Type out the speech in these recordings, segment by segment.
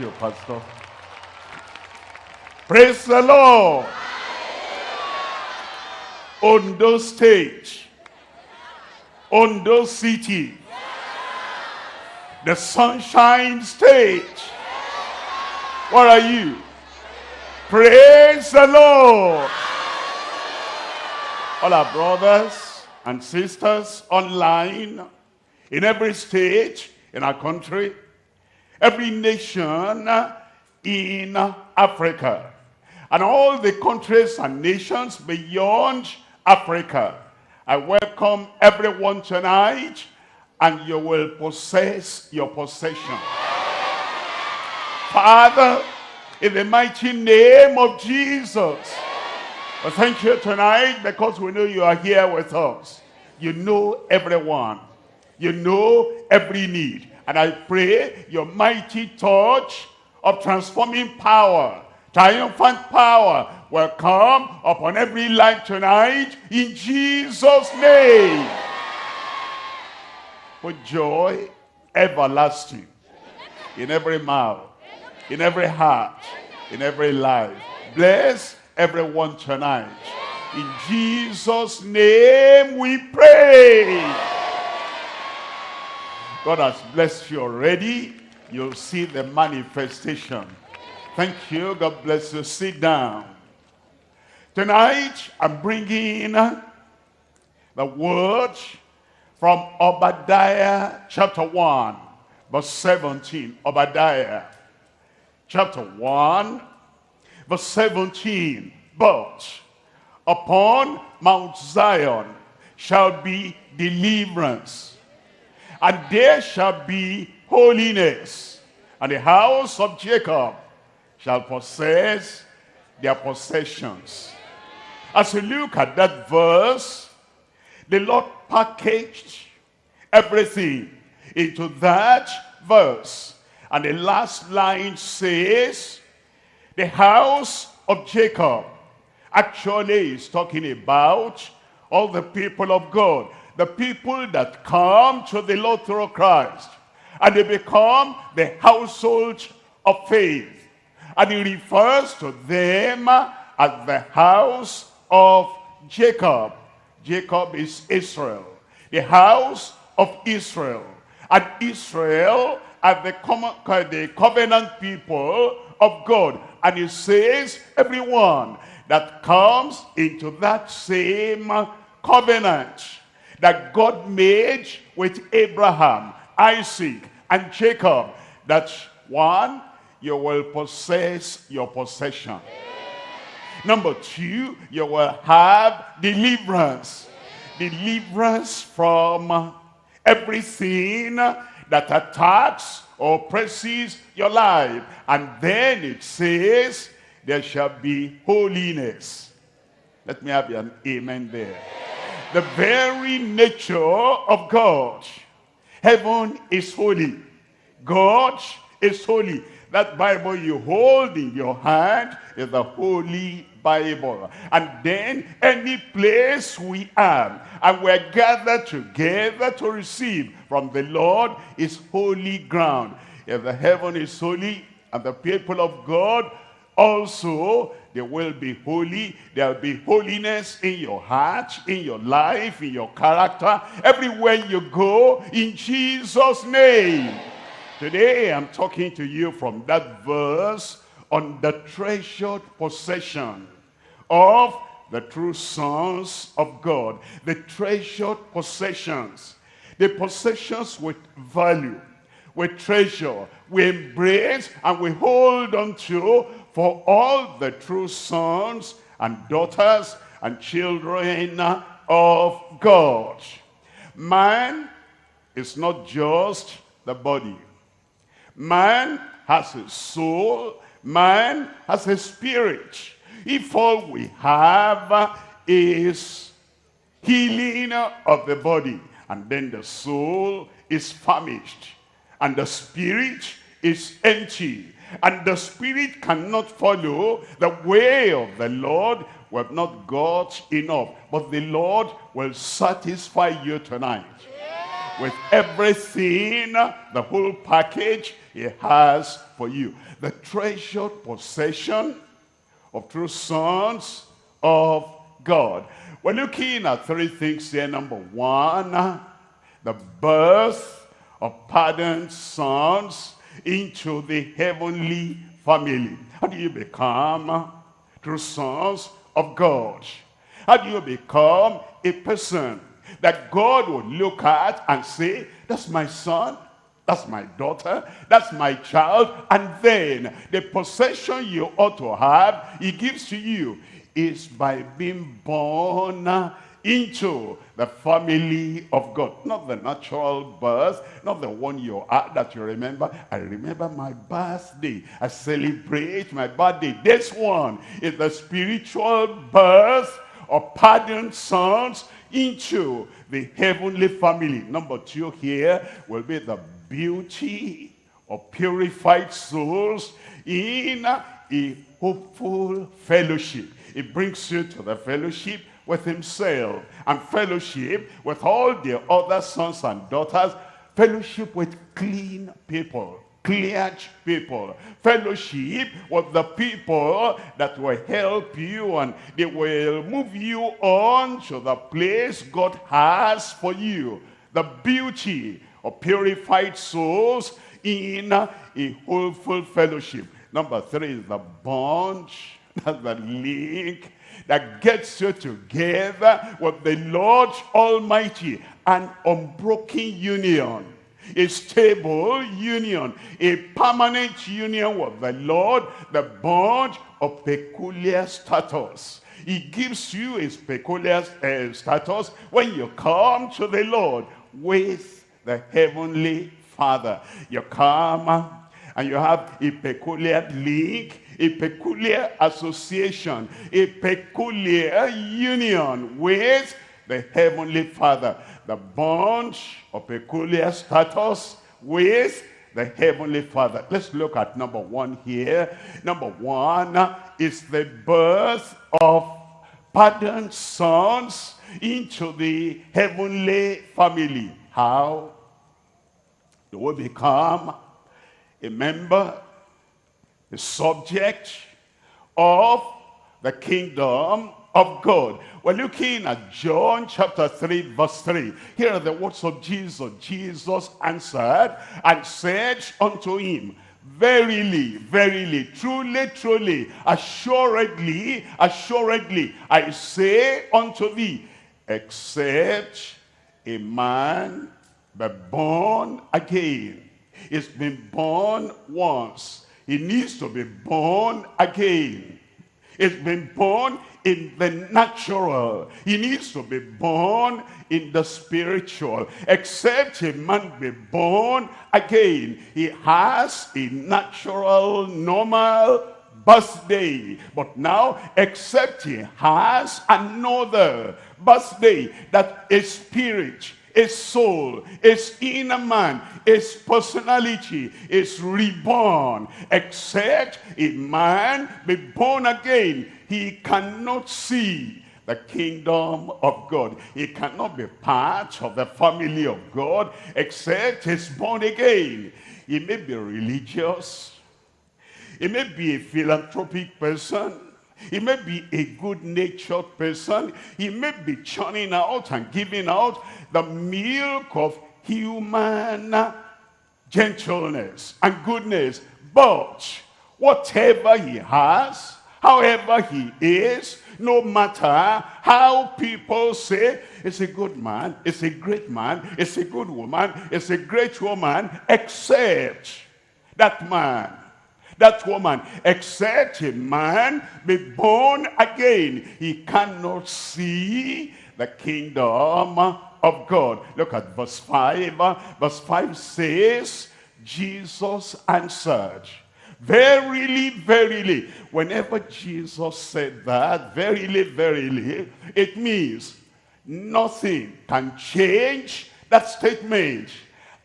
you, Pastor. Praise the Lord. On those stage, on those City. The Sunshine stage. What are you? Praise the Lord. All our brothers and sisters online, in every state in our country, every nation uh, in uh, Africa, and all the countries and nations beyond Africa. I welcome everyone tonight, and you will possess your possession. Father, in the mighty name of Jesus, I thank you tonight because we know you are here with us. You know everyone. You know every need. And I pray your mighty touch of transforming power, triumphant power will come upon every life tonight in Jesus' name. For joy everlasting in every mouth, in every heart, in every life. Bless everyone tonight. In Jesus' name we pray. God has blessed you already. You'll see the manifestation. Thank you. God bless you. Sit down. Tonight, I'm bringing the word from Obadiah chapter 1, verse 17. Obadiah chapter 1, verse 17. But upon Mount Zion shall be deliverance, and there shall be holiness, and the house of Jacob shall possess their possessions. As you look at that verse, the Lord packaged everything into that verse. And the last line says, the house of Jacob actually is talking about all the people of God. The people that come to the Lord through Christ. And they become the household of faith. And he refers to them as the house of Jacob. Jacob is Israel. The house of Israel. And Israel are the, the covenant people of God. And he says, everyone that comes into that same covenant that God made with Abraham, Isaac, and Jacob, that one, you will possess your possession. Number two, you will have deliverance. Deliverance from everything that attacks or oppresses your life. And then it says, there shall be holiness. Let me have an amen there. The very nature of God. Heaven is holy. God is holy. That Bible you hold in your hand is the Holy Bible. And then any place we are and we're gathered together to receive from the Lord is holy ground. If the heaven is holy and the people of God also they will be holy there will be holiness in your heart in your life in your character everywhere you go in jesus name. Today i'm talking to you from that verse on the treasured possession of the true sons of god. The treasured possessions. The possessions with value with treasure we embrace and we hold on to for all the true sons and daughters and children of God. Man is not just the body. Man has a soul. Man has a spirit. If all we have is healing of the body, and then the soul is famished, and the spirit is empty, and the spirit cannot follow the way of the Lord, we have not got enough. But the Lord will satisfy you tonight. With everything, the whole package, he has for you. The treasured possession of true sons of God. We're looking at three things here. Number one, the birth of pardoned sons into the heavenly family. How do you become true sons of God? How do you become a person that God will look at and say, that's my son, that's my daughter, that's my child, and then the possession you ought to have, he gives to you, is by being born into the family of God. Not the natural birth, not the one you are that you remember. I remember my birthday. I celebrate my birthday. This one is the spiritual birth of pardoned sons into the heavenly family. Number two here will be the beauty of purified souls in a hopeful fellowship. It brings you to the fellowship with himself and fellowship with all the other sons and daughters, fellowship with clean people, cleared people, fellowship with the people that will help you and they will move you on to the place God has for you. The beauty of purified souls in a hopeful fellowship. Number three is the bond, that's the link that gets you together with the Lord Almighty. An unbroken union a stable union, a permanent union with the Lord, the bond of peculiar status. He gives you his peculiar uh, status when you come to the Lord with the heavenly Father. You come and you have a peculiar link a peculiar association, a peculiar union with the Heavenly Father. The bond of peculiar status with the Heavenly Father. Let's look at number one here. Number one is the birth of pardoned sons into the heavenly family. How do we become a member the subject of the kingdom of God. We're looking at John chapter 3 verse 3. Here are the words of Jesus. Jesus answered and said unto him, Verily, verily, truly, truly, assuredly, assuredly, I say unto thee, except a man be born again, is been born once, he needs to be born again. It's been born in the natural. He needs to be born in the spiritual. Except a man be born again, he has a natural, normal birthday. But now, except he has another birthday that is spirit his soul, his inner man, his personality is reborn. Except a man be born again, he cannot see the kingdom of God. He cannot be part of the family of God except he's born again. He may be religious. He may be a philanthropic person. He may be a good-natured person. He may be churning out and giving out the milk of human gentleness and goodness. But whatever he has, however he is, no matter how people say, it's a good man, it's a great man, it's a good woman, it's a great woman, except that man that woman, except a man be born again, he cannot see the kingdom of God. Look at verse 5. Verse 5 says, Jesus answered, Verily, verily. Whenever Jesus said that, verily, verily, it means nothing can change that statement.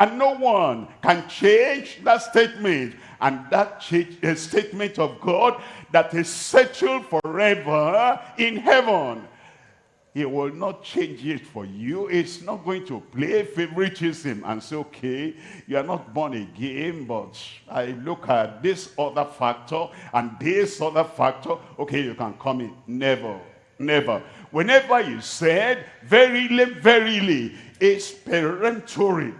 And no one can change that statement. And that eh, statement of God that is settled forever in heaven. he will not change it for you. It's not going to play favoritism and say, okay, you are not born again, but I look at this other factor and this other factor. Okay, you can come in. Never, never. Whenever you said, verily, verily, it's peremptory.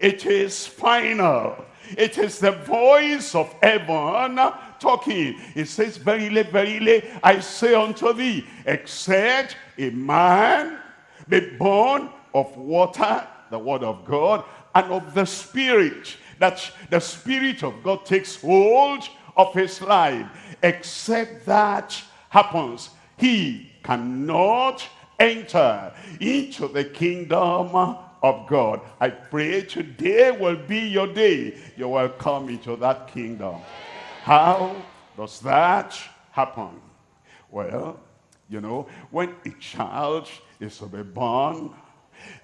It is final. It is the voice of heaven talking. It says, Verily, verily, I say unto thee, except a man be born of water, the word of God, and of the Spirit, that the Spirit of God takes hold of his life. Except that happens, he cannot enter into the kingdom of God. I pray today will be your day. You will come into that kingdom. How does that happen? Well, you know, when a child is to be born,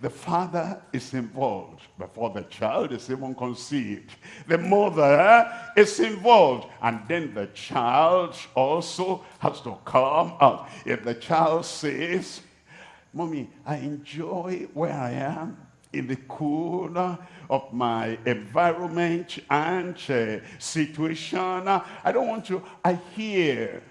the father is involved before the child is even conceived. The mother is involved. And then the child also has to come out. If the child says, Mommy, I enjoy where I am in the cool of my environment and uh, situation. I don't want to, I hear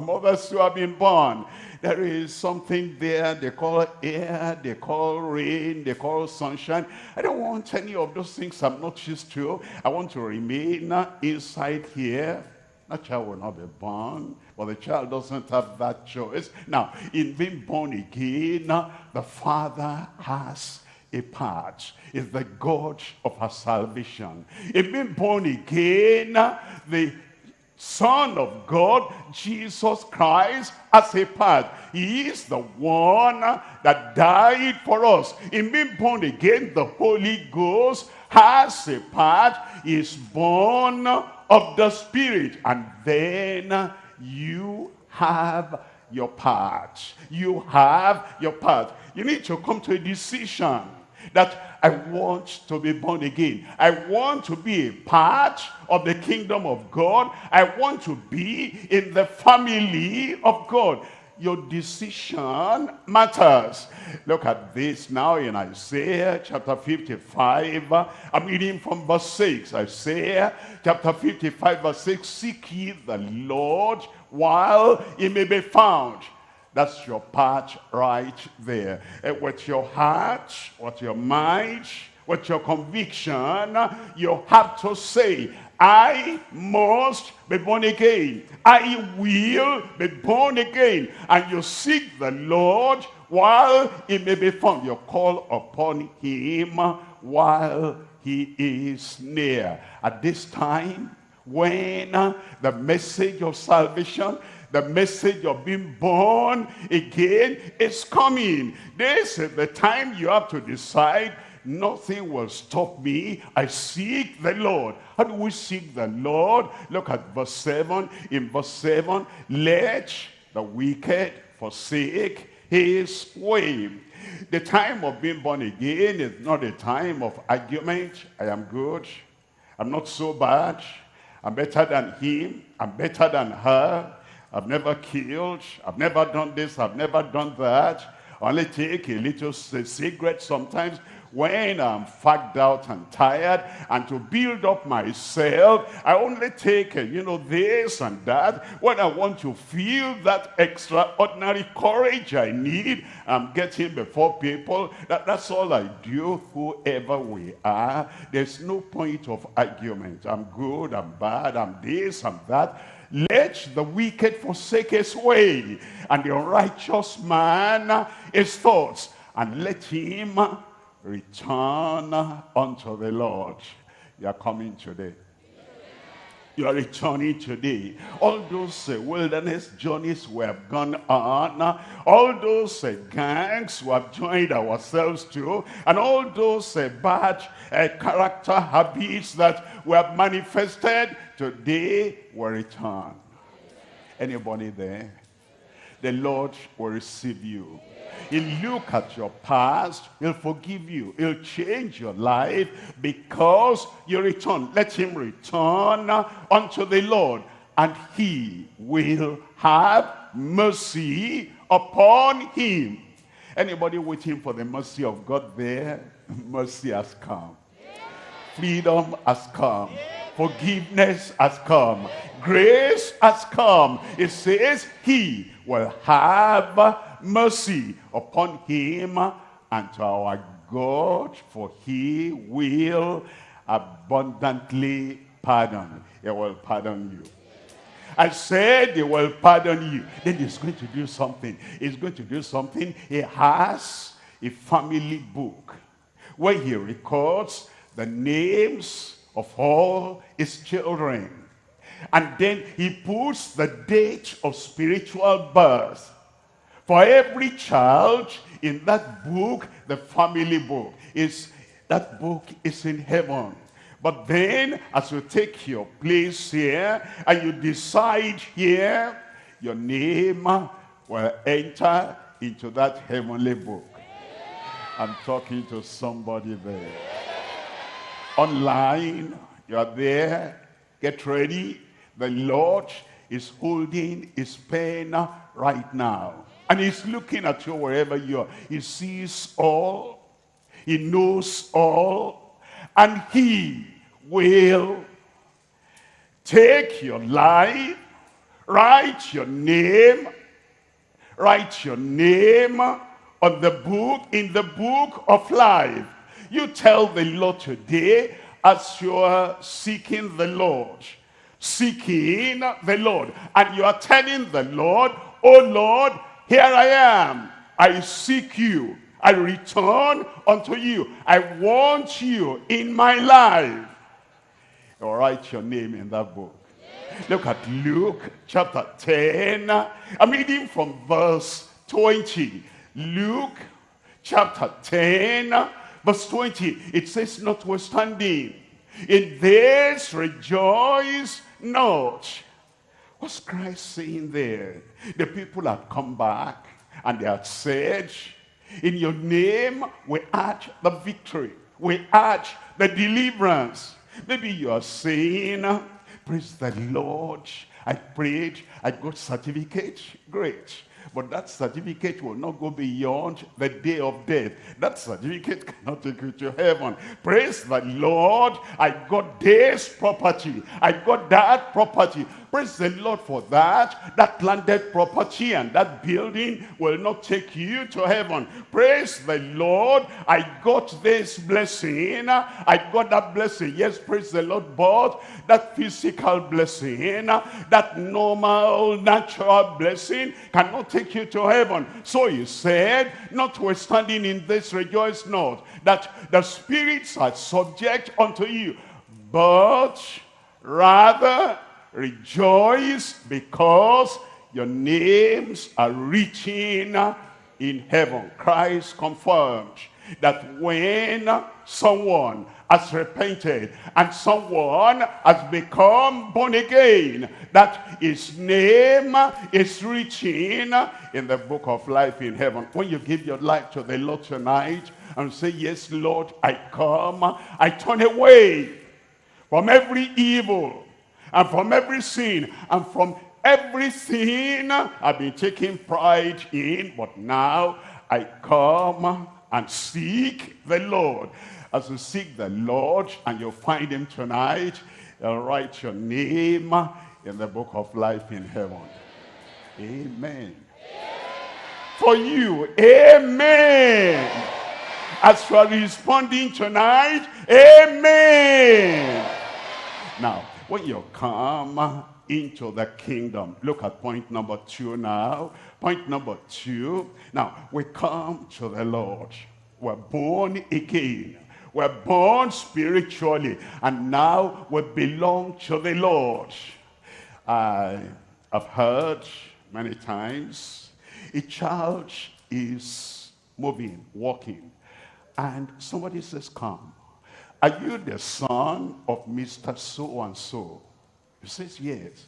mothers who have been born. There is something there they call air, they call rain, they call sunshine. I don't want any of those things I'm not used to. I want to remain inside here. That child will not be born, but the child doesn't have that choice. Now, in being born again, the father has a part is the God of our salvation. In being born again, the Son of God, Jesus Christ, as a part. He is the one that died for us. In being born again, the Holy Ghost has a part. Is born of the Spirit. And then you have your part. You have your part. You need to come to a decision that I want to be born again. I want to be a part of the kingdom of God. I want to be in the family of God. Your decision matters. Look at this now in Isaiah chapter 55. I'm reading from verse 6. Isaiah chapter 55 verse 6. Seek ye the Lord while he may be found that's your part right there. Uh, with your heart, with your mind, with your conviction, you have to say, I must be born again. I will be born again. And you seek the Lord while he may be found. You call upon him while he is near. At this time, when the message of salvation the message of being born again is coming. This is the time you have to decide nothing will stop me. I seek the Lord. How do we seek the Lord? Look at verse 7. In verse 7, let the wicked forsake his way. The time of being born again is not a time of argument. I am good. I'm not so bad. I'm better than him. I'm better than her. I've never killed. I've never done this. I've never done that. I only take a little cigarette sometimes when I'm fagged out and tired and to build up myself I only take you know this and that when I want to feel that extraordinary courage I need I'm getting before people that, that's all I do whoever we are there's no point of argument I'm good I'm bad I'm this I'm that let the wicked forsake his way, and the unrighteous man his thoughts, and let him return unto the Lord. You are coming today. You are returning today. All those uh, wilderness journeys we have gone on, all those uh, gangs we have joined ourselves to, and all those uh, bad uh, character habits that we have manifested, Today will return. Anybody there? The Lord will receive you. He'll look at your past. He'll forgive you. He'll change your life because you return. Let him return unto the Lord. And he will have mercy upon him. Anybody waiting for the mercy of God there? Mercy has come. Freedom has come. Forgiveness has come. Grace has come. It says he will have mercy upon him and to our God, for he will abundantly pardon. He will pardon you. I said he will pardon you. Then he's going to do something. He's going to do something. He has a family book where he records the names of all his children. And then he puts the date of spiritual birth. For every child in that book, the family book, is that book is in heaven. But then, as you take your place here, and you decide here, your name will enter into that heavenly book. I'm talking to somebody there. Online, you are there, get ready. The Lord is holding his pen right now. And he's looking at you wherever you are. He sees all. He knows all. And he will take your life, write your name, write your name on the book, in the book of life. You tell the Lord today as you are seeking the Lord, seeking the Lord, and you are telling the Lord, oh Lord, here I am, I seek you, I return unto you, I want you in my life or write your name in that book. Look at Luke chapter 10. I'm reading from verse 20. Luke chapter 10, verse 20. It says, notwithstanding, in this rejoice not. What's Christ saying there? The people had come back and they had said, in your name we add the victory. We add the deliverance. Maybe you are saying, praise the Lord. I prayed, I got certificate. Great. But that certificate will not go beyond the day of death. That certificate cannot take you to heaven. Praise the Lord. I got this property. I got that property. Praise the Lord for that. That landed property and that building will not take you to heaven. Praise the Lord. I got this blessing. I got that blessing. Yes, praise the Lord. But that physical blessing, that normal, natural blessing cannot take you to heaven. So he said, notwithstanding in this rejoice not, that the spirits are subject unto you, but rather Rejoice because your names are written in heaven. Christ confirmed that when someone has repented and someone has become born again, that his name is written in the book of life in heaven. When you give your life to the Lord tonight and say, yes, Lord, I come, I turn away from every evil, and from every sin and from everything I've been taking pride in, but now I come and seek the Lord. As you seek the Lord and you'll find him tonight, you'll write your name in the book of life in heaven. Amen. For you, amen. As you are responding tonight, amen. Now, you come into the kingdom. Look at point number two now. Point number two. Now, we come to the Lord. We're born again. We're born spiritually. And now we belong to the Lord. I have heard many times a child is moving, walking. And somebody says, come. Are you the son of Mr. So-and-so? He says, yes.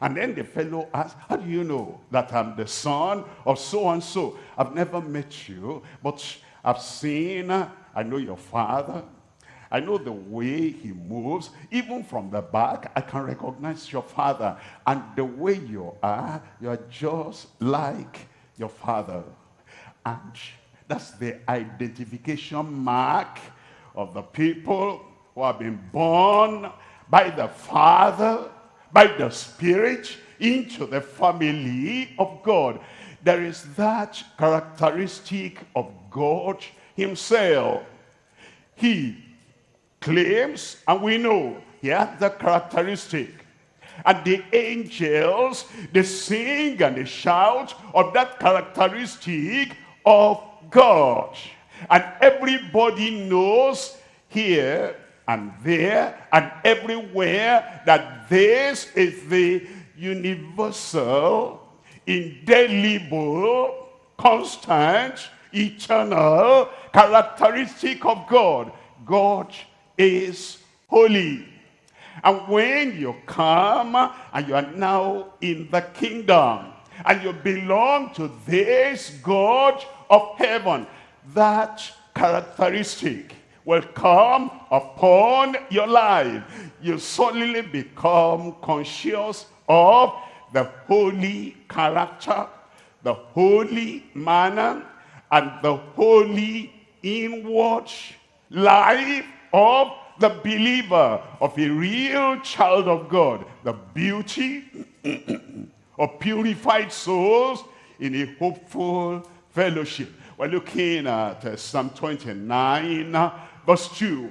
And then the fellow asks, how do you know that I'm the son of so-and-so? I've never met you, but I've seen, I know your father. I know the way he moves. Even from the back, I can recognize your father. And the way you are, you're just like your father. And that's the identification mark of the people who have been born by the Father, by the Spirit, into the family of God. There is that characteristic of God himself. He claims, and we know he has the characteristic. And the angels, they sing and they shout of that characteristic of God. And everybody knows here and there and everywhere that this is the universal, indelible, constant, eternal characteristic of God. God is holy. And when you come and you are now in the kingdom and you belong to this God of heaven, that characteristic will come upon your life. You suddenly become conscious of the holy character, the holy manner, and the holy inward life of the believer, of a real child of God. The beauty of purified souls in a hopeful fellowship. We're looking at uh, Psalm 29, verse 2.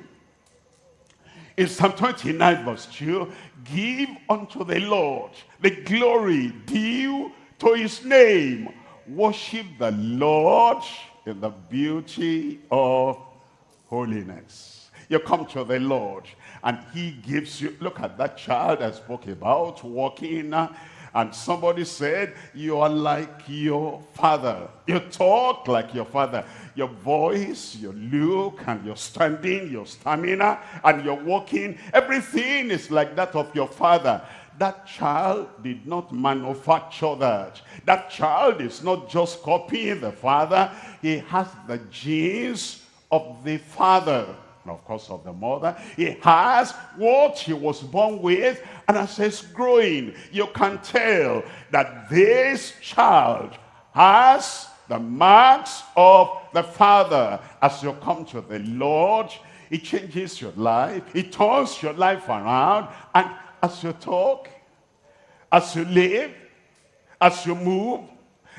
In Psalm 29, verse 2, give unto the Lord the glory due to his name. Worship the Lord in the beauty of holiness. You come to the Lord and he gives you, look at that child I spoke about, walking and somebody said, you are like your father. You talk like your father. Your voice, your look, and your standing, your stamina, and your walking, everything is like that of your father. That child did not manufacture that. That child is not just copying the father. He has the genes of the father of course of the mother. He has what he was born with, and as he's growing, you can tell that this child has the marks of the father. As you come to the Lord, it changes your life. It turns your life around. And as you talk, as you live, as you move,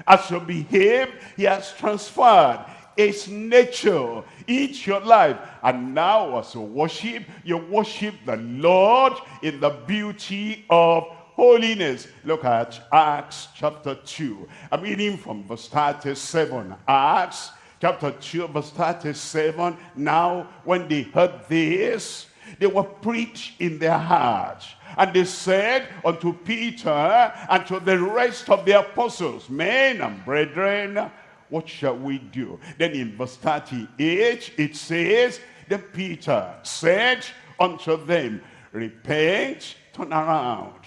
as you behave, he has transferred its nature into your life. And now as you worship, you worship the Lord in the beauty of holiness. Look at Acts chapter 2. I'm reading from verse 37. Acts chapter 2 verse 37. Now when they heard this, they were preached in their hearts. And they said unto Peter and to the rest of the apostles, Men and brethren, what shall we do? Then in verse 38, it says, Then Peter said unto them, Repent, turn around,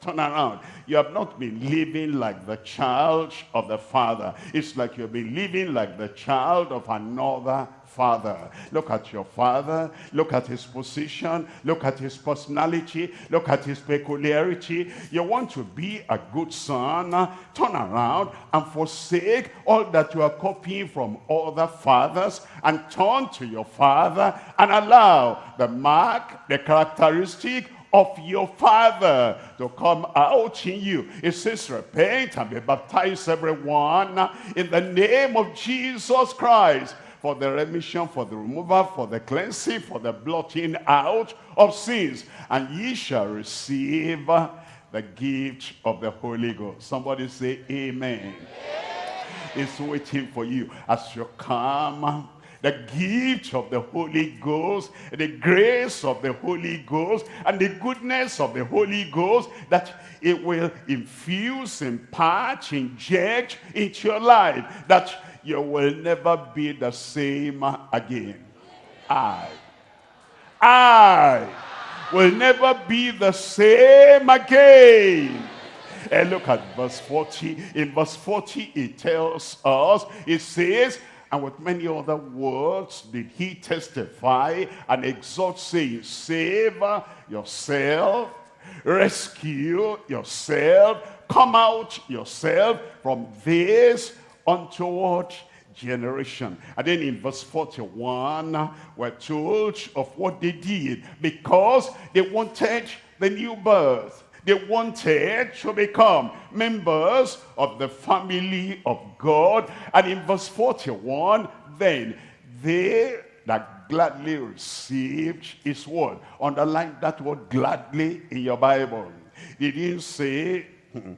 turn around. You have not been living like the child of the father. It's like you've been living like the child of another father. Look at your father. Look at his position. Look at his personality. Look at his peculiarity. You want to be a good son. Turn around and forsake all that you are copying from other fathers and turn to your father and allow the mark, the characteristic of your father to come out in you. It says, repent and be baptized everyone in the name of Jesus Christ for the remission, for the removal, for the cleansing, for the blotting out of sins. And ye shall receive the gift of the Holy Ghost. Somebody say amen. It's waiting for you as you come the gift of the Holy Ghost, the grace of the Holy Ghost, and the goodness of the Holy Ghost, that it will infuse, impart, inject into your life, that you will never be the same again. I, I will never be the same again. And look at verse 40. In verse 40, it tells us, it says, and with many other words did he testify and exhort, saying, Save yourself, rescue yourself, come out yourself from this untoward generation. And then in verse 41, we're told of what they did because they wanted the new birth. They wanted to become members of the family of God. And in verse 41, then they that gladly received his word. Underline that word gladly in your Bible. He didn't say, hmm,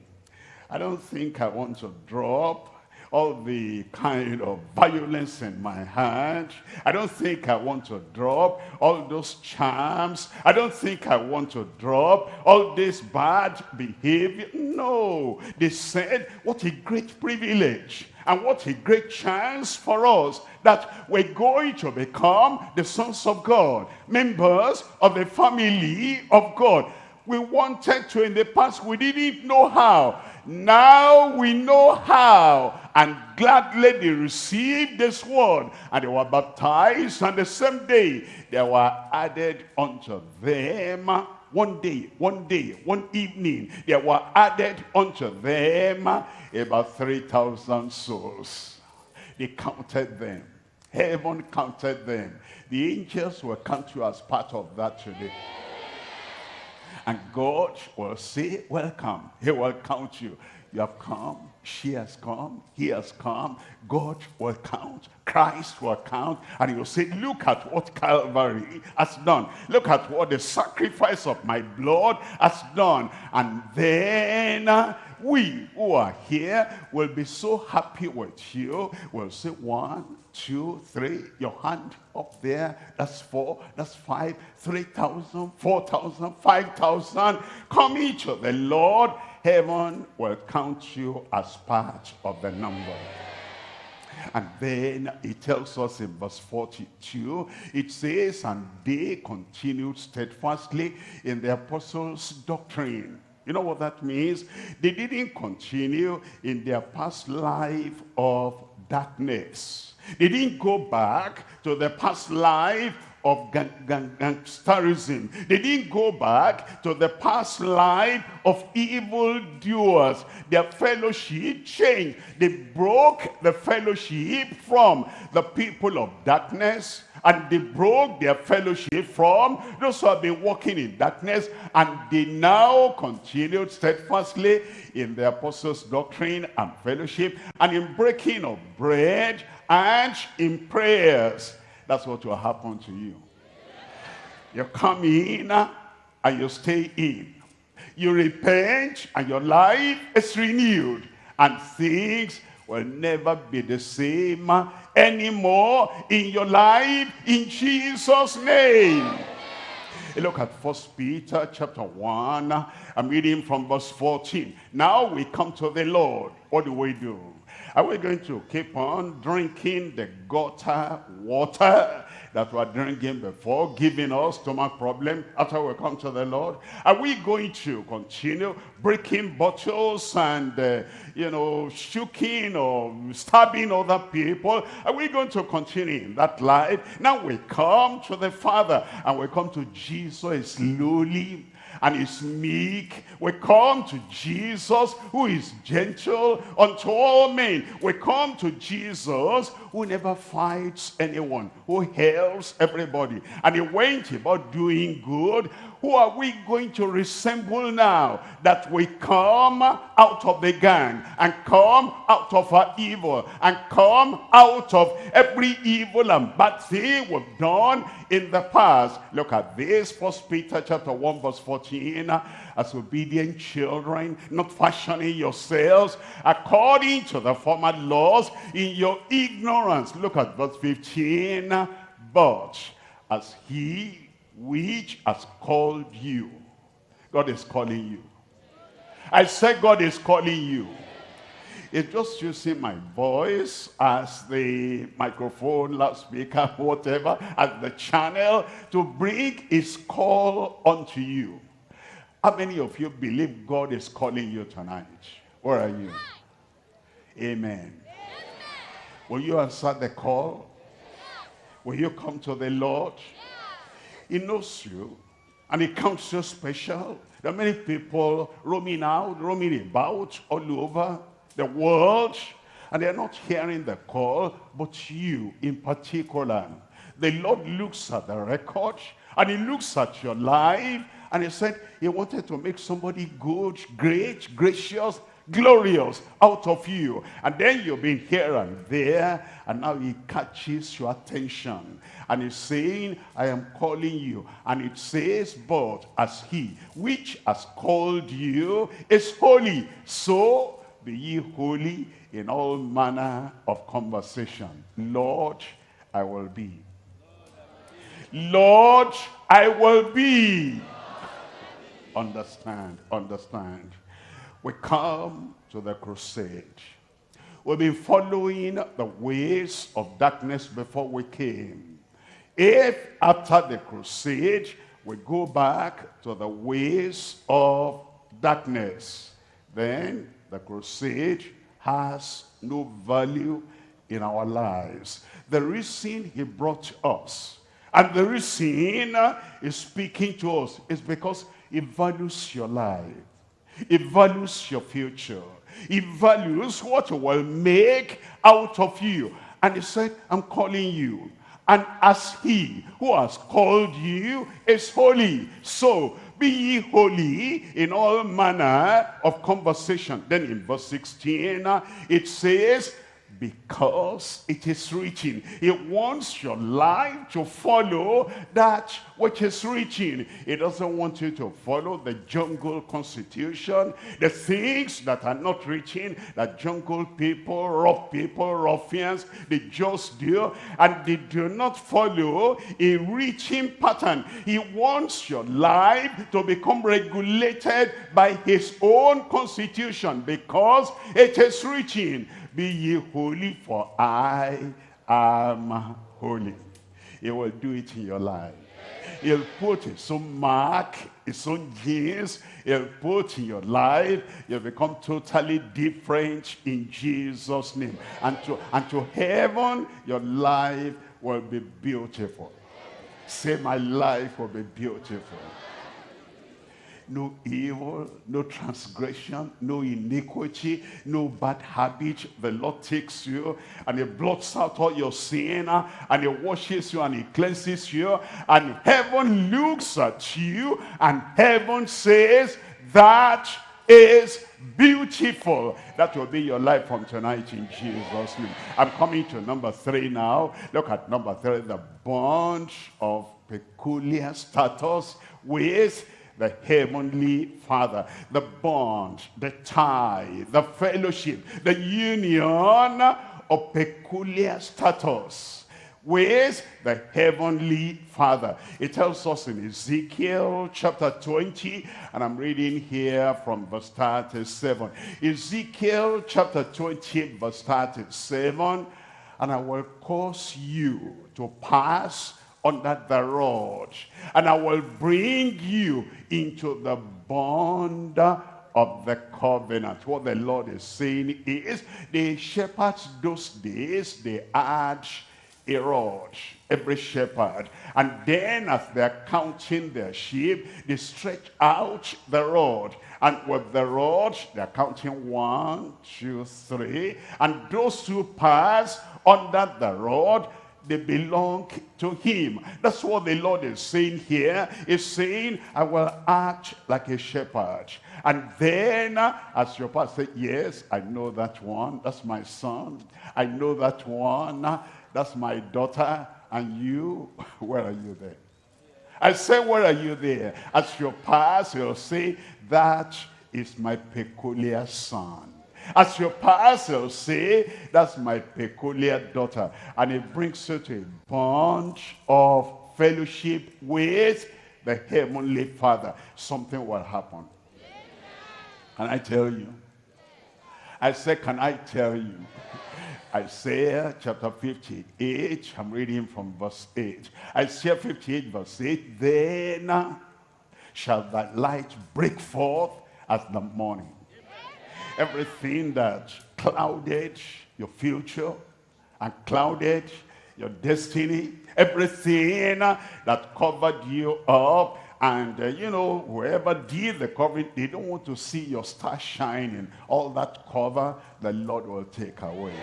I don't think I want to drop all the kind of violence in my heart. I don't think I want to drop all those charms. I don't think I want to drop all this bad behavior. No, they said, what a great privilege and what a great chance for us that we're going to become the sons of God, members of the family of God. We wanted to in the past, we didn't know how. Now we know how. And gladly they received this word. And they were baptized. And the same day they were added unto them one day, one day, one evening, there were added unto them about 3,000 souls. They counted them. Heaven counted them. The angels will count you as part of that today. And God will say, welcome. He will count you. You have come. She has come. He has come. God will count. Christ will count. And he will say, look at what Calvary has done. Look at what the sacrifice of my blood has done. And then uh, we who are here will be so happy with you. We'll say one, two, three, your hand up there, that's four, that's five, three thousand, four thousand, five thousand. Come each of the Lord, heaven will count you as part of the number. And then it tells us in verse 42, it says, and they continued steadfastly in the apostles' doctrine. You know what that means? They didn't continue in their past life of darkness. They didn't go back to the past life of gang gang gangsterism. They didn't go back to the past life of evil doers. Their fellowship changed. They broke the fellowship from the people of darkness and they broke their fellowship from those who have been walking in darkness and they now continued steadfastly in the apostles' doctrine and fellowship and in breaking of bread and in prayers. That's what will happen to you. You come in uh, and you stay in. You repent and your life is renewed. And things will never be the same uh, anymore in your life in Jesus' name. Look at First Peter chapter 1. I'm reading from verse 14. Now we come to the Lord. What do we do? Are we going to keep on drinking the gutter water that we are drinking before, giving us stomach problem after we come to the Lord? Are we going to continue breaking bottles and, uh, you know, shooking or stabbing other people? Are we going to continue in that life? Now we come to the Father and we come to Jesus slowly and is meek. We come to Jesus who is gentle unto all men. We come to Jesus who never fights anyone, who helps everybody. And he went about doing good who are we going to resemble now that we come out of the gang and come out of our evil and come out of every evil and bad thing we've done in the past. Look at this, First Peter chapter 1 verse 14. As obedient children, not fashioning yourselves according to the former laws in your ignorance. Look at verse 15. But as he which has called you. God is calling you. I said God is calling you. It's just using my voice as the microphone, loudspeaker, whatever, as the channel to bring his call unto you. How many of you believe God is calling you tonight? Where are you? Amen. Will you answer the call? Will you come to the Lord? He knows you and he counts you special. There are many people roaming out, roaming about all over the world and they're not hearing the call, but you in particular. The Lord looks at the record and he looks at your life and he said he wanted to make somebody good, great, gracious, glorious out of you. And then you've been here and there, and now he catches your attention. And he's saying, I am calling you. And it says, but as he which has called you is holy, so be ye holy in all manner of conversation. Lord, I will be. Lord, I will be. Understand, understand. We come to the crusade. We've been following the ways of darkness before we came. If after the crusade, we go back to the ways of darkness, then the crusade has no value in our lives. The reason he brought us and the reason he's speaking to us is because he values your life. He values your future. He values what will make out of you. And he said, I'm calling you. And as he who has called you is holy, so be ye holy in all manner of conversation. Then in verse 16, uh, it says, because it is written. He wants your life to follow that which is written. He doesn't want you to follow the jungle constitution, the things that are not written, that jungle people, rough people, ruffians, they just do, and they do not follow a written pattern. He wants your life to become regulated by his own constitution because it is written, be ye holy, for I am holy. He will do it in your life. He'll put his own mark, his own genes, he'll put in your life. You'll become totally different in Jesus' name. And to, and to heaven, your life will be beautiful. Say, my life will be beautiful no evil, no transgression, no iniquity, no bad habit. The Lord takes you and he blots out all your sin uh, and he washes you and he cleanses you and heaven looks at you and heaven says that is beautiful. That will be your life from tonight in Jesus' name. I'm coming to number three now. Look at number three, the bond of peculiar status with the heavenly father the bond the tie the fellowship the union of peculiar status with the heavenly father. It tells us in ezekiel chapter 20 and i'm reading here from verse 37 ezekiel chapter 20 verse 37 and i will cause you to pass under the rod. And I will bring you into the bond of the covenant. What the Lord is saying is, the shepherds those days, they had a rod, every shepherd. And then as they're counting their sheep, they stretch out the rod. And with the rod, they're counting one, two, three. And those who pass under the rod, they belong to him. That's what the Lord is saying here. He's saying, I will act like a shepherd. And then, as your pastor, yes, I know that one. That's my son. I know that one. That's my daughter. And you, where are you there? I say, where are you there? As your pastor, you'll say, that is my peculiar son. As your pastor say, that's my peculiar daughter. And it brings you to a bond of fellowship with the heavenly father. Something will happen. Can I tell you? I say, can I tell you? Isaiah chapter 58, I'm reading from verse 8. Isaiah 58 verse 8, Then shall thy light break forth as the morning everything that clouded your future, and clouded your destiny, everything that covered you up. And, uh, you know, whoever did the covering, they don't want to see your star shining. All that cover, the Lord will take away.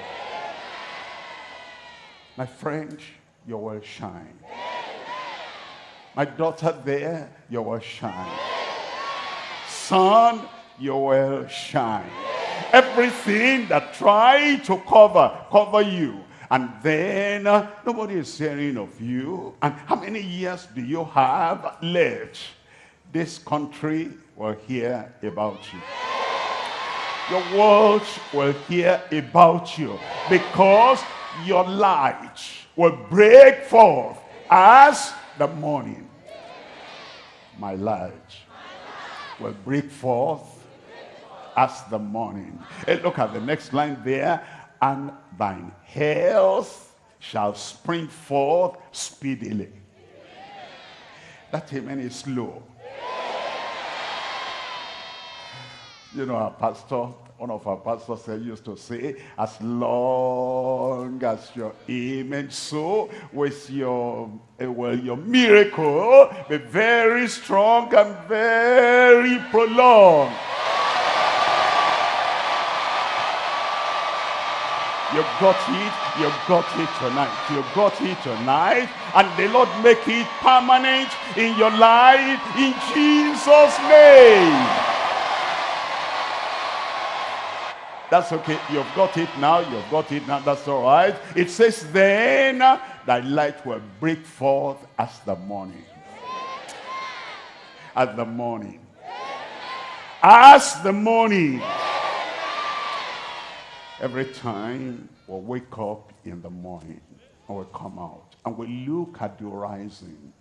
My friend, you will shine. My daughter there, you will shine. Son, you will shine. Everything that try to cover, cover you. And then uh, nobody is hearing of you. And how many years do you have left? This country will hear about you. Your world will hear about you because your light will break forth as the morning. My light will break forth as the morning. Hey, look at the next line there. And thine health shall spring forth speedily. That amen is slow. You know, our pastor one of our pastors used to say, as long as your amen so with your, uh, well, your miracle be very strong and very prolonged. You got it, You've got it tonight. You've got it tonight. And the Lord make it permanent in your life in Jesus' name. That's okay. You've got it now. You've got it now. That's all right. It says, then thy light will break forth as the morning. As the morning. As the morning. Every time we wake up in the morning and we come out and we look at the horizon,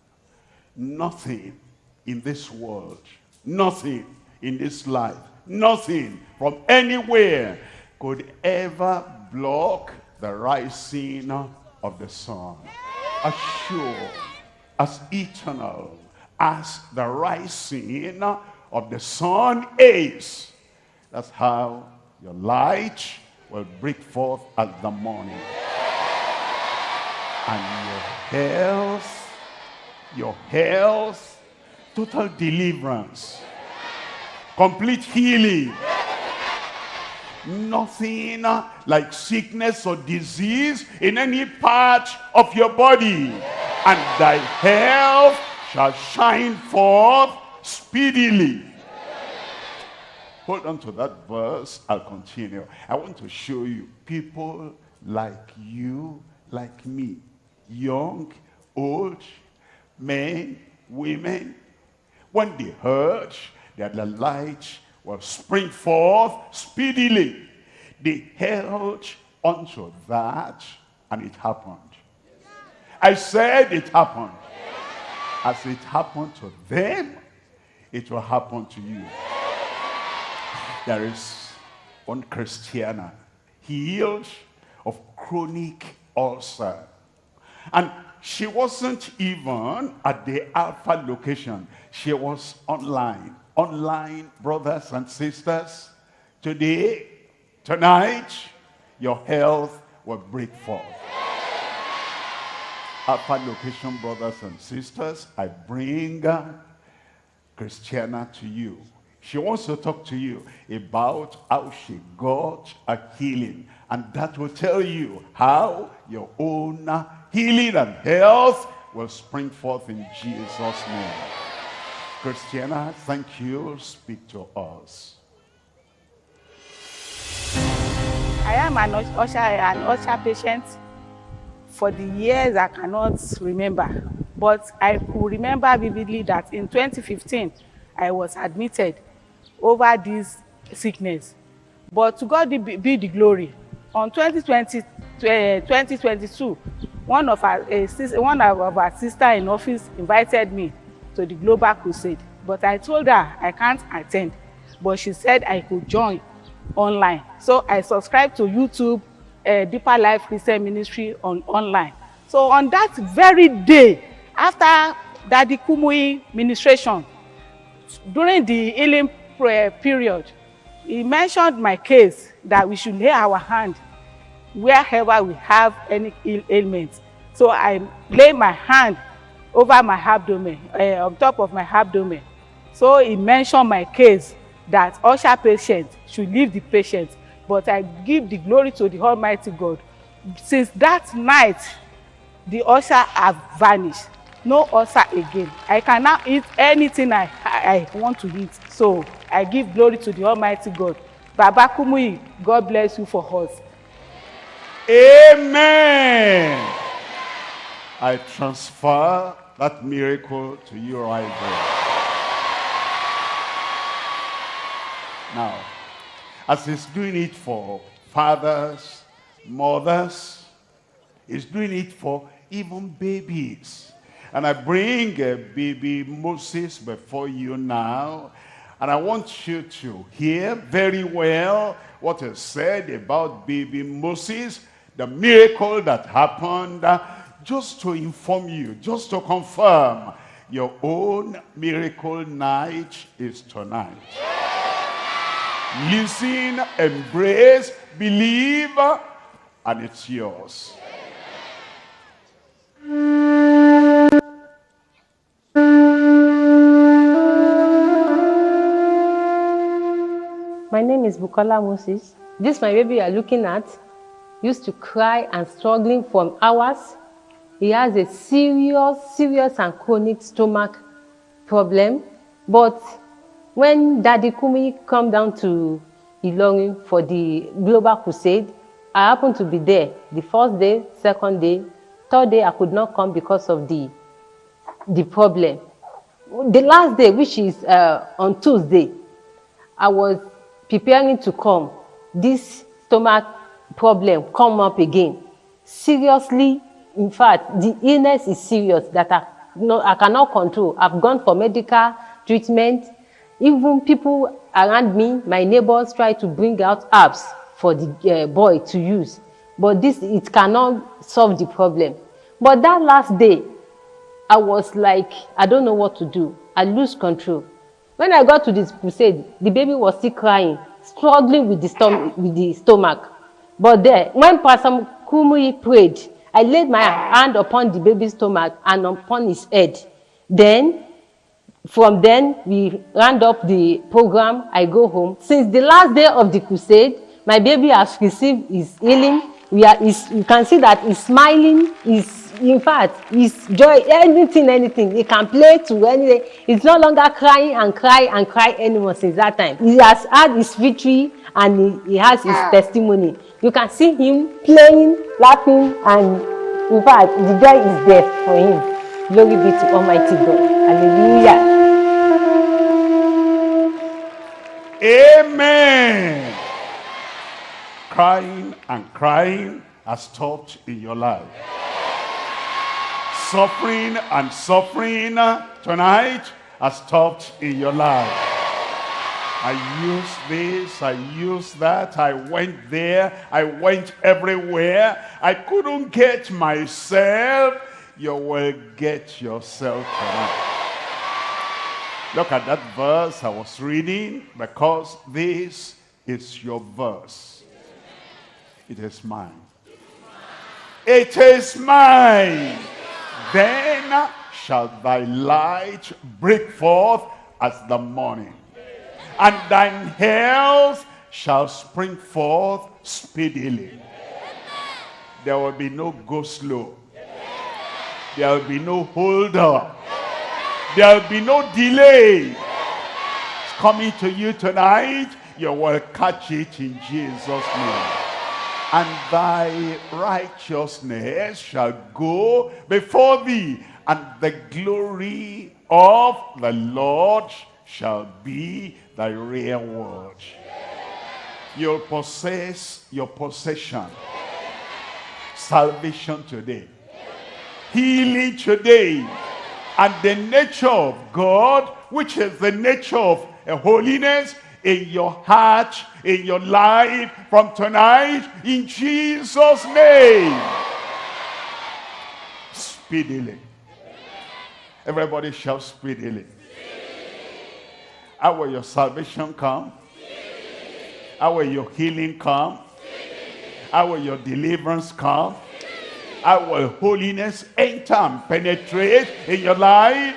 nothing in this world, nothing in this life nothing from anywhere could ever block the rising of the sun. As sure, as eternal as the rising of the sun is. That's how your light will break forth at the morning. And your health, your health, total deliverance complete healing. Nothing like sickness or disease in any part of your body. And thy health shall shine forth speedily. Hold on to that verse. I'll continue. I want to show you people like you, like me. Young, old, men, women. When they heard that the light will spring forth speedily. They held onto that and it happened. I said it happened. As it happened to them, it will happen to you. There is one Christiana healed of chronic ulcer. And she wasn't even at the Alpha location. She was online online brothers and sisters, today, tonight, your health will break forth. Alpha location brothers and sisters, I bring Christiana to you. She wants to talk to you about how she got a healing. And that will tell you how your own healing and health will spring forth in Jesus' name. Christiana, thank you. Speak to us. I am an ulcer, an ulcer patient for the years I cannot remember. But I remember vividly that in 2015, I was admitted over this sickness. But to God be the glory. On 2020, 2022, one of our, uh, one of our sister in office invited me to the global crusade but i told her i can't attend but she said i could join online so i subscribed to youtube uh, deeper life christian ministry on online so on that very day after daddy kumuyi ministration during the healing period he mentioned my case that we should lay our hand wherever we have any Ill ailment. So I lay my hand over my abdomen, uh, on top of my abdomen. So he mentioned my case that usher patient should leave the patient, but I give the glory to the Almighty God. Since that night, the usher have vanished. No ulcer again. I can now eat anything I, I, I want to eat. So I give glory to the Almighty God. Baba God bless you for us. Amen. I transfer that miracle to you right there. Now, as he's doing it for fathers, mothers, he's doing it for even babies. And I bring uh, baby Moses before you now. And I want you to hear very well what is said about baby Moses, the miracle that happened, uh, just to inform you, just to confirm your own miracle night is tonight. Listen, embrace, believe, and it's yours. My name is Bukola Moses. This my baby you are looking at used to cry and struggling for hours. He has a serious, serious and chronic stomach problem. But when Daddy Kumuyi come down to Ilorin for the Global Crusade, I happened to be there. The first day, second day, third day I could not come because of the, the problem. The last day, which is uh, on Tuesday, I was preparing to come. This stomach problem come up again. Seriously, in fact, the illness is serious that I, no, I cannot control. I've gone for medical treatment. Even people around me, my neighbors try to bring out apps for the uh, boy to use. But this, it cannot solve the problem. But that last day, I was like, I don't know what to do. I lose control. When I got to this crusade, the baby was still crying, struggling with the, stom with the stomach. But there, when Pastor Kumuyi prayed, I laid my hand upon the baby's stomach and upon his head. Then, from then, we round up the program. I go home. Since the last day of the crusade, my baby has received his healing. We are, you can see that he's smiling. He's, in fact, he's joy, anything, anything. He can play to anything. He's no longer crying and cry and cry anymore since that time. He has had his victory and he, he has his testimony. You can see him playing, laughing, and in fact, the joy is there for him. Glory be to Almighty God. Hallelujah. Amen. Crying and crying has stopped in your life. Suffering and suffering tonight has stopped in your life. I used this, I used that, I went there, I went everywhere. I couldn't get myself. You will get yourself tonight. Look at that verse I was reading because this is your verse. It is mine. It is mine. Then shall thy light break forth as the morning and thine health shall spring forth speedily. There will be no go slow. There will be no hold up. There will be no delay. It's coming to you tonight. You will catch it in Jesus' name. And thy righteousness shall go before thee, and the glory of the Lord shall be thy reward. You'll possess your possession. Salvation today. Healing today. And the nature of God, which is the nature of holiness, in your heart, in your life, from tonight, in Jesus' name. Speedily. Everybody shout speedily. How will your salvation come? How will your healing come? How will your deliverance come? How will holiness enter and penetrate in your life?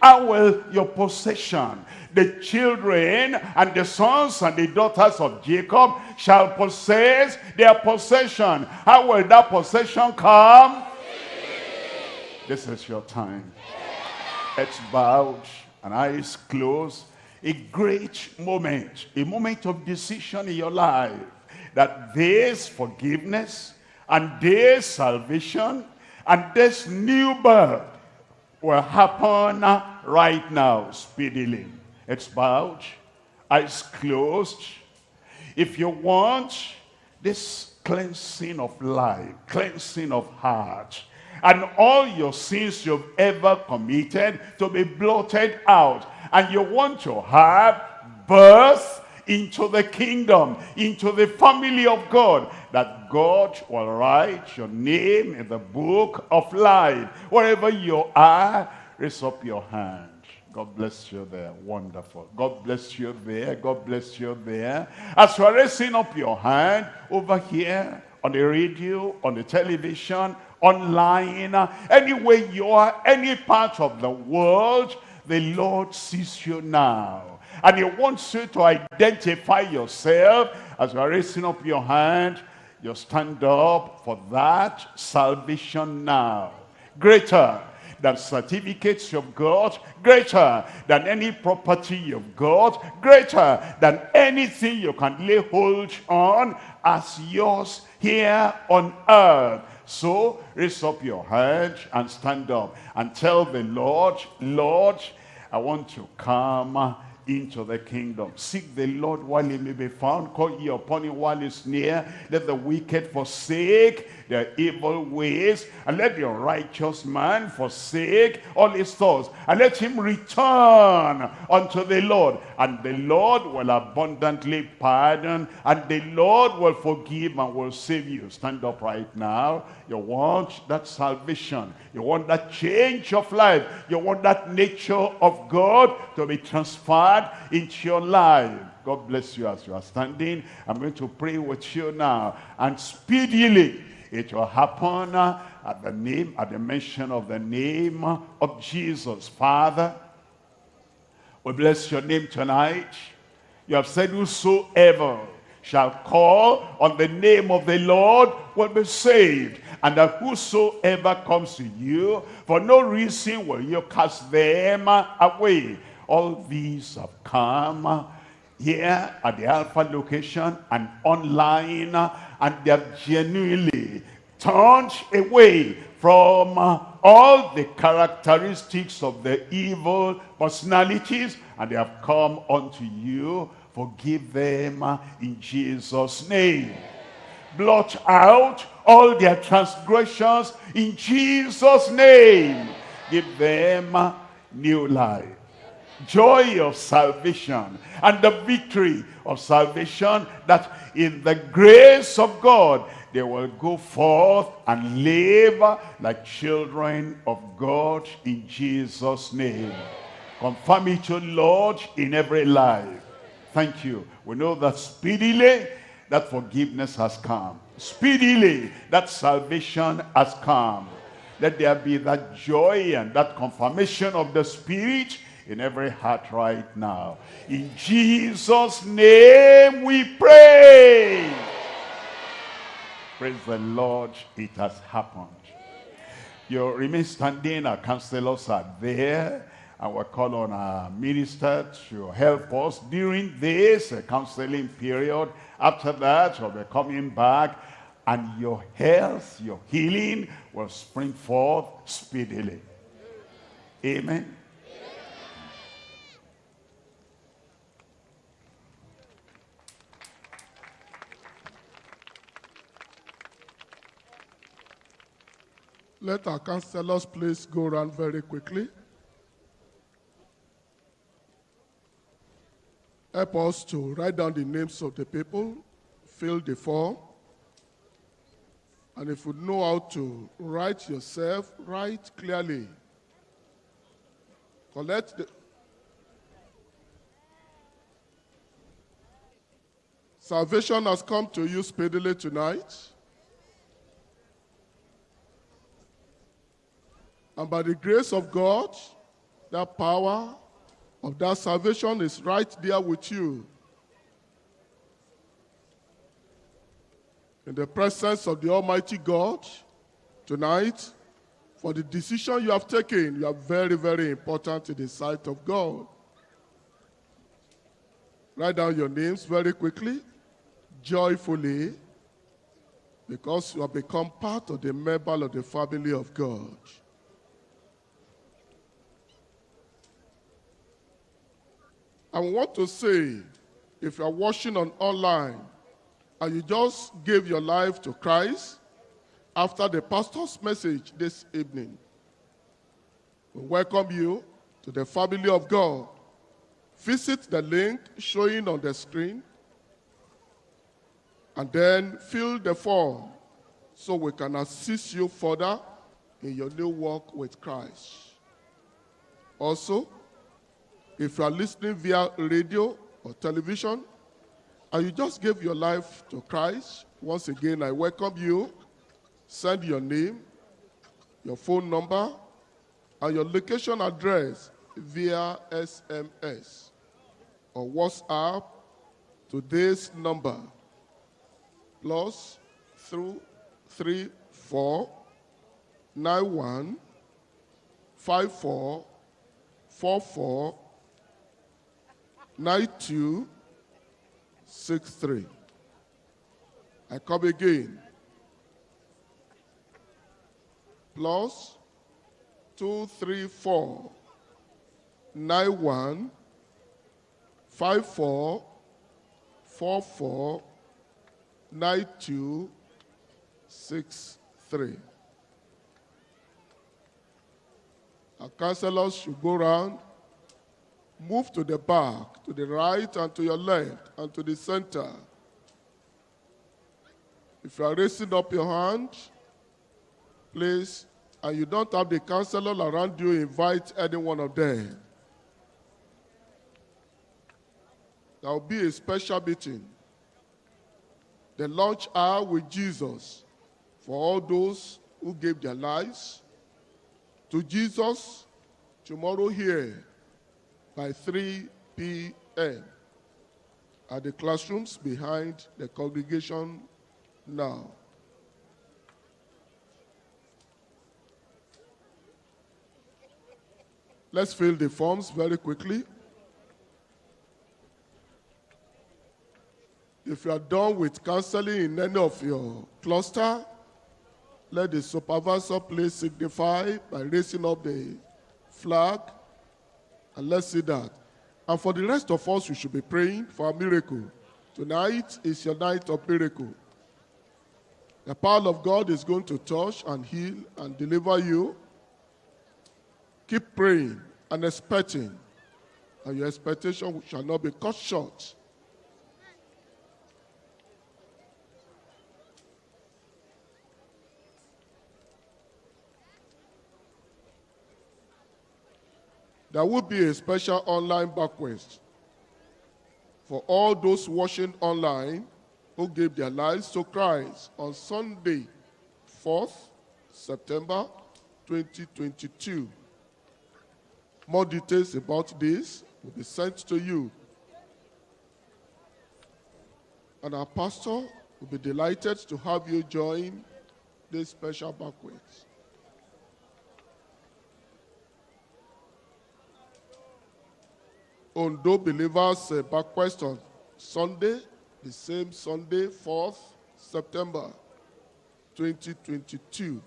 How will your possession, the children and the sons and the daughters of Jacob shall possess their possession. How will that possession come? This is your time. Heads bowed and eyes closed. A great moment, a moment of decision in your life that this forgiveness and this salvation and this new birth will happen right now, speedily. It's bowed, eyes closed. If you want this cleansing of life, cleansing of heart, and all your sins you've ever committed to be blotted out, and you want to have birth into the kingdom, into the family of God, that God will write your name in the book of life. Wherever you are, raise up your hand. God bless you there. Wonderful. God bless you there. God bless you there. As you are raising up your hand over here on the radio, on the television, online, anywhere you are, any part of the world, the Lord sees you now. And he wants you to identify yourself as you are raising up your hand. You stand up for that salvation now. Greater than certificates you've got, greater than any property you've got, greater than anything you can lay hold on as yours here on earth. So raise up your hand and stand up and tell the Lord, Lord, I want to come into the kingdom. Seek the Lord while he may be found. Call ye upon him while he's near. Let the wicked forsake their evil ways. And let the righteous man forsake all his thoughts. And let him return unto the Lord. And the Lord will abundantly pardon. And the Lord will forgive and will save you. Stand up right now. You want that salvation. You want that change of life. You want that nature of God to be transferred into your life. God bless you as you are standing. I'm going to pray with you now. And speedily it will happen at the name, at the mention of the name of Jesus. Father, we bless your name tonight. You have said whosoever shall call on the name of the Lord will be saved. And that whosoever comes to you, for no reason will you cast them away. All these have come here at the Alpha location and online and they have genuinely turned away from all the characteristics of the evil personalities and they have come unto you. Forgive them in Jesus name. Blot out all their transgressions in Jesus name. Give them new life joy of salvation and the victory of salvation that in the grace of God they will go forth and live like children of God in Jesus name. Confirm it to Lord in every life. Thank you. We know that speedily that forgiveness has come. Speedily that salvation has come. Let there be that joy and that confirmation of the spirit in every heart right now. In Jesus' name we pray. Praise the Lord, it has happened. You remain standing, our counselors are there, and we'll call on our minister to help us during this counseling period. After that, we'll be coming back, and your health, your healing will spring forth speedily. Amen. Let our counselors please go around very quickly. Help us to write down the names of the people, fill the form. And if you know how to write yourself, write clearly. Collect the Salvation has come to you speedily tonight. And by the grace of God, that power of that salvation is right there with you. In the presence of the Almighty God, tonight, for the decision you have taken, you are very, very important in the sight of God. Write down your names very quickly, joyfully, because you have become part of the member of the family of God. I want to say, if you are watching on online and you just gave your life to Christ after the pastor's message this evening, we welcome you to the family of God. Visit the link showing on the screen and then fill the form so we can assist you further in your new walk with Christ. Also, if you are listening via radio or television, and you just gave your life to Christ, once again, I welcome you. Send your name, your phone number, and your location address via SMS or WhatsApp to this number plus through three four nine one five four four four 9263. I come again. Plus 234 91 54 44 9263. Our counselors should go around Move to the back, to the right, and to your left, and to the center. If you are raising up your hand, please, and you don't have the counselor around you, invite any one of them. There will be a special meeting. The launch hour with Jesus for all those who gave their lives to Jesus tomorrow here by 3 p.m. at the classrooms behind the congregation now. Let's fill the forms very quickly. If you are done with counseling in any of your cluster, let the supervisor please signify by raising up the flag and let's see that. And for the rest of us, we should be praying for a miracle. Tonight is your night of miracle. The power of God is going to touch and heal and deliver you. Keep praying and expecting, and your expectation shall not be cut short. There will be a special online bequest for all those watching online who gave their lives to Christ on Sunday, 4th September 2022. More details about this will be sent to you. And our pastor will be delighted to have you join this special banquet. Ondo believers uh, bequest on Sunday, the same Sunday, 4th September 2022,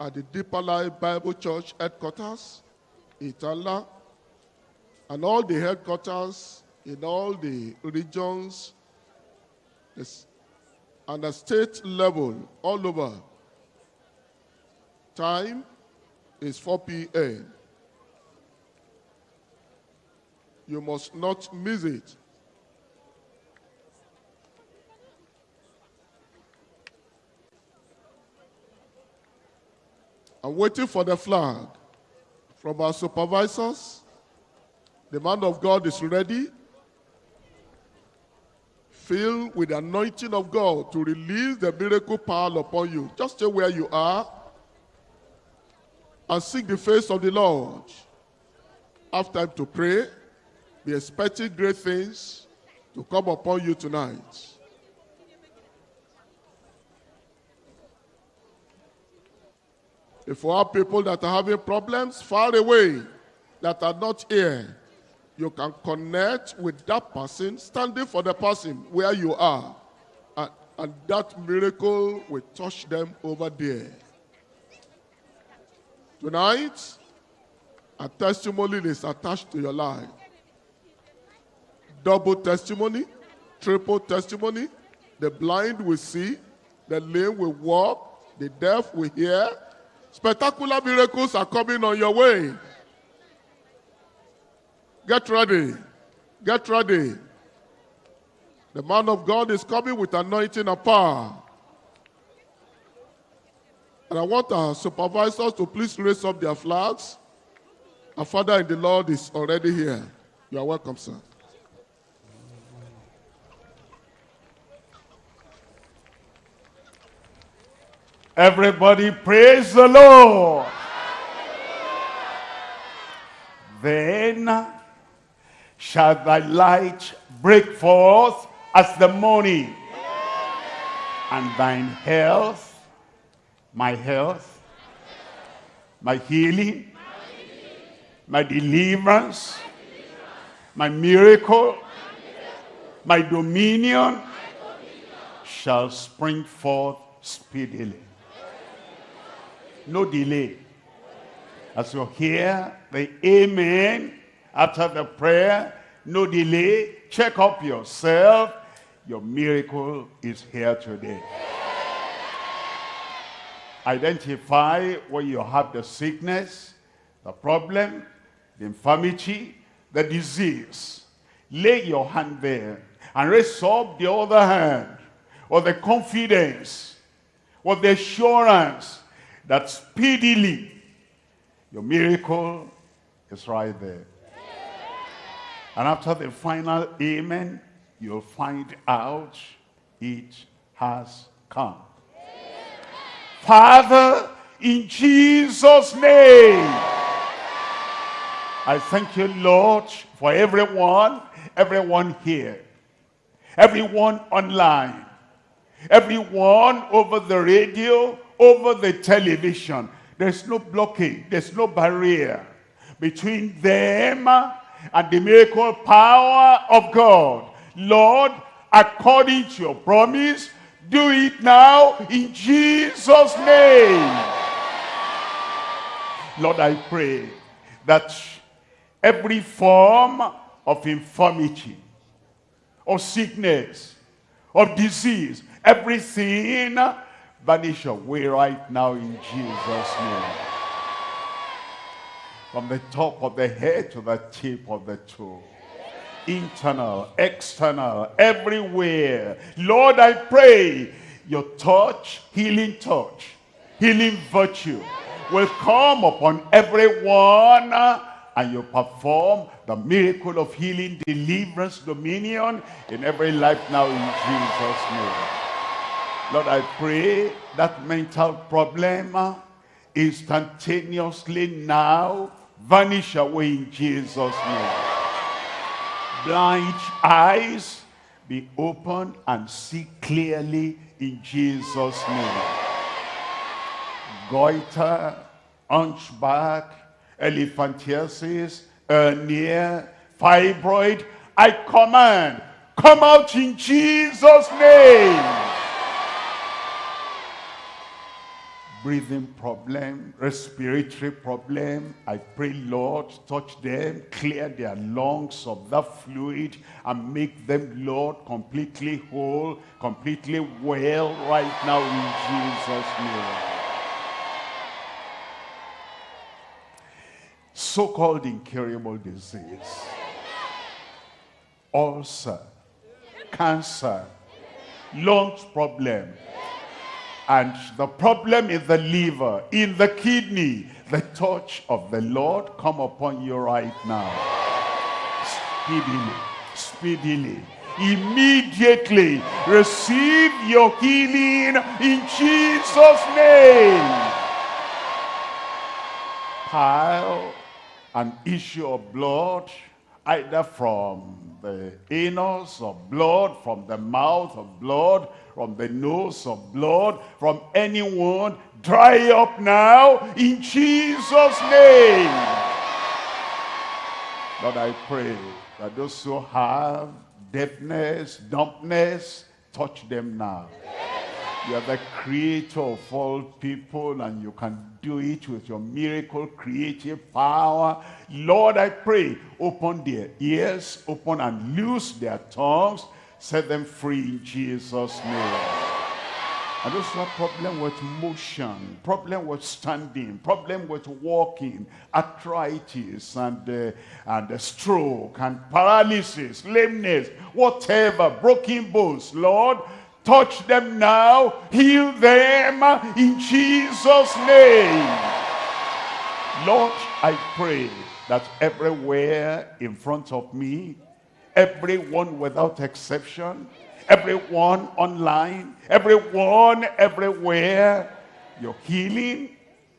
at the Deeper Life Bible Church headquarters, Itala, and all the headquarters in all the regions and the state level all over. Time is 4 p.m. You must not miss it. I'm waiting for the flag from our supervisors. The man of God is ready. filled with the anointing of God to release the miracle power upon you. Just stay where you are and seek the face of the Lord. Have time to pray. Be expecting great things to come upon you tonight. If you have people that are having problems far away, that are not here, you can connect with that person, standing for the person where you are. And, and that miracle will touch them over there. Tonight, a testimony is attached to your life. Double testimony, triple testimony. The blind will see, the lame will walk, the deaf will hear. Spectacular miracles are coming on your way. Get ready. Get ready. The man of God is coming with anointing and power. And I want our supervisors to please raise up their flags. Our Father in the Lord is already here. You are welcome, sir. Everybody praise the Lord. Then shall thy light break forth as the morning, and thine health, my health, my healing, my deliverance, my miracle, my dominion shall spring forth speedily. No delay. As you hear the amen after the prayer, no delay, check up yourself. Your miracle is here today. Identify where you have the sickness, the problem, the infirmity, the disease. Lay your hand there and raise up the other hand or the confidence or the assurance that speedily your miracle is right there. And after the final amen, you'll find out it has come. Father, in Jesus' name, I thank you, Lord, for everyone, everyone here, everyone online, everyone over the radio, over the television. There's no blockade, there's no barrier between them and the miracle power of God. Lord, according to your promise, do it now in Jesus' name. Lord, I pray that every form of infirmity, of sickness, of disease, everything vanish away right now in Jesus' name. From the top of the head to the tip of the toe. Internal, external, everywhere. Lord, I pray your touch, healing touch, healing virtue will come upon everyone and you perform the miracle of healing, deliverance, dominion in every life now in Jesus' name. Lord, I pray that mental problem instantaneously now vanish away in Jesus' name. Blind eyes be open and see clearly in Jesus' name. Goiter, hunchback, elephantiasis, hernia, fibroid, I command, come out in Jesus' name. Breathing problem, respiratory problem. I pray, Lord, touch them, clear their lungs of that fluid, and make them, Lord, completely whole, completely well right now in Jesus' name. So-called incurable disease, ulcer, cancer, lungs problem, and the problem is the liver, in the kidney. The touch of the Lord come upon you right now. Speedily, speedily. immediately receive your healing in Jesus name pile an issue of blood either from the anus of blood, from the mouth of blood, from the nose of blood, from anyone, dry up now in Jesus' name. Lord, I pray that those who have deafness, dumbness, touch them now. You are the creator of all people and you can do it with your miracle creative power. Lord, I pray, open their ears, open and loose their tongues, set them free in Jesus' name. And those who have problem with motion, problem with standing, problem with walking, arthritis and, uh, and stroke and paralysis, lameness, whatever, broken bones, Lord, Touch them now. Heal them in Jesus' name. Lord, I pray that everywhere in front of me, everyone without exception, everyone online, everyone everywhere, your healing,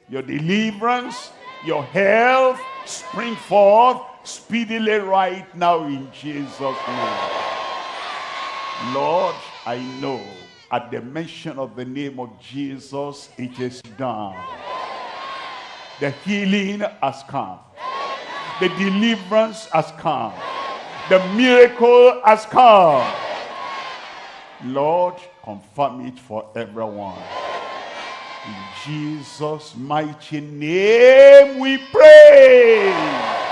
your deliverance, your health, spring forth speedily right now in Jesus' name. Lord, I know at the mention of the name of Jesus, it is done. The healing has come. The deliverance has come. The miracle has come. Lord, confirm it for everyone. In Jesus' mighty name we pray.